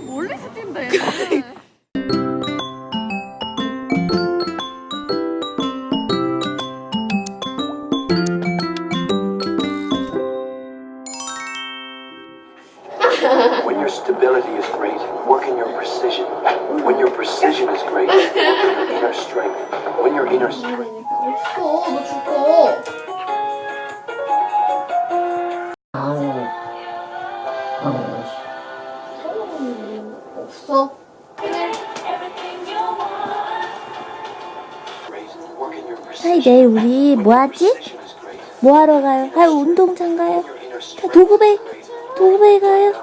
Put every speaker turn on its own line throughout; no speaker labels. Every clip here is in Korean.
되게 멀리서 뛴다 얘는.
When your stability is great, work in your precision. When your precision is great, work in your inner strength. When your inner strength.
없어.
하이. 내일 우리 뭐 하지?
Precision is great.
뭐 하러 가요? 하이 운동장 가요? 도구배. 도구배 가요?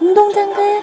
운동장 가요?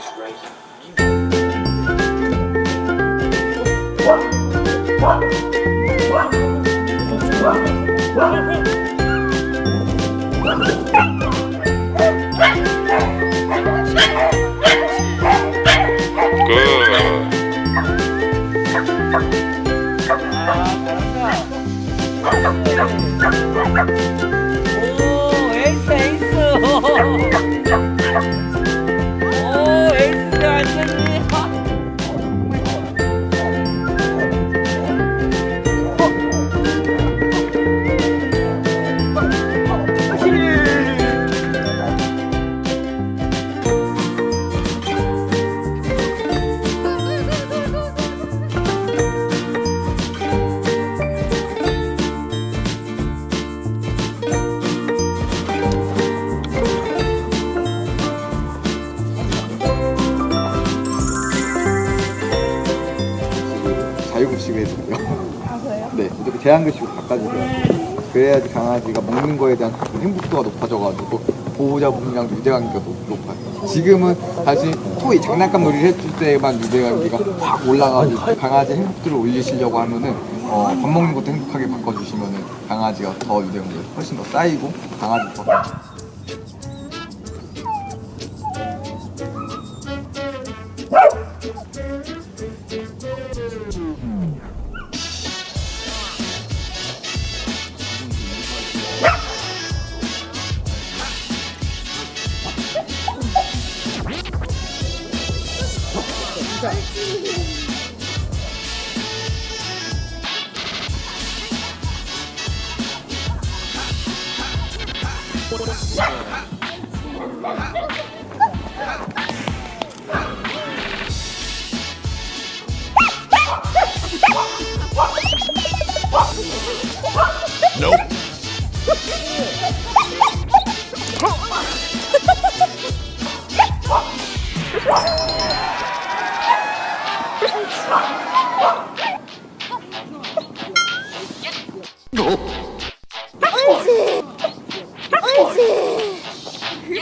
제한급식으로 바꿔주세요. 그래야지 강아지가 먹는 거에 대한 행복도가 높아져가지고 보호자분이랑 유대관계가 높- 높아요. 지금은 다시 토이 장난감 놀이를 해줄 때만 유대관계가 확 올라가지고 강아지 행복도를 올리시려고 하면은 어, 밥 먹는 것도 행복하게 바꿔주시면은 강아지가 더 유대관계가 훨씬 더 쌓이고 강아지 더
되게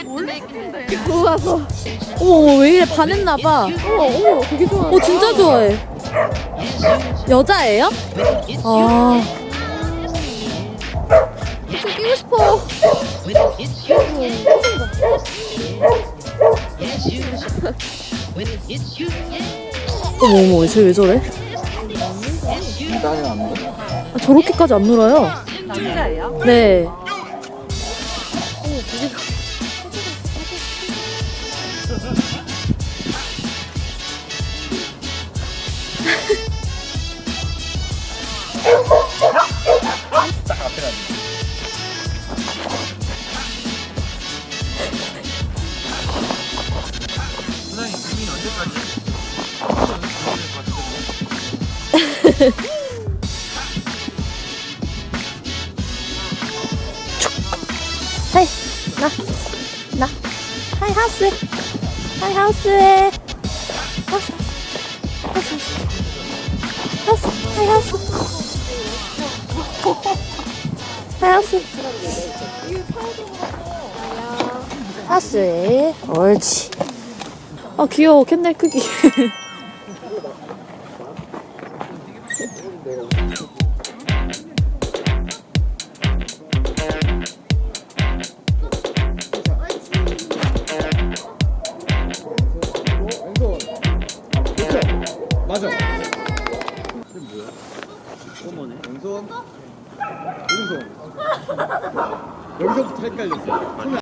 멀리서 뛴다 얘는.
어머 어머 왜 이래 반했나봐 어머 어머 되게 좋아 어 진짜 좋아해 여자예요? 아좀 끼고 싶어 어머 어머 쟤왜 저래?
인간이 안 먹어.
아, 저렇게까지 안 놀아요?
남자예요?
네. 하이 하우스? 하이 하우스에. 하우스 하우스 하우스. 하이 하우스. 하이 하우스. 하우스에. 옳지. 아 귀여워. 캔넬 크기
왼손. 오른손. 여기서부터 헷갈렸어. 손이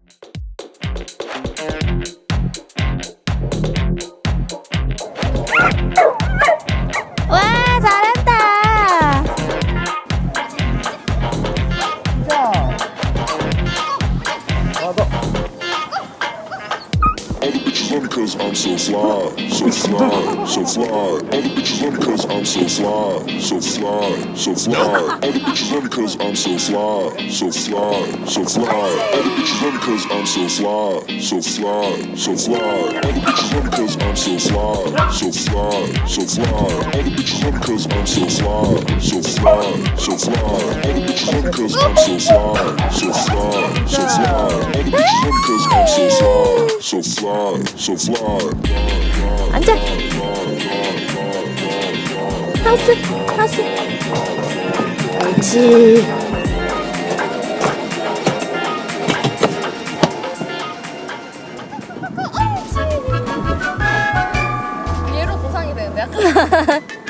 I'm so fly, so fly, so fly. All the bitches love me cause I'm so fly, so fly, so fly. All the bitches love me cause I'm so fly, so fly, so fly. All the bitches love me cause I'm so fly, so fly, so fly. All the bitches love me cause I'm so fly, so fly, so fly. All the bitches love me cause I'm so fly, so fly, so fly. All the bitches love me cause I'm so fly, so fly, so fly. All the bitches love me cause I'm so fly, so fly, so fly.
앉아. 하우스, 하우스. 옳지.
얘로 보상이 되는데 약간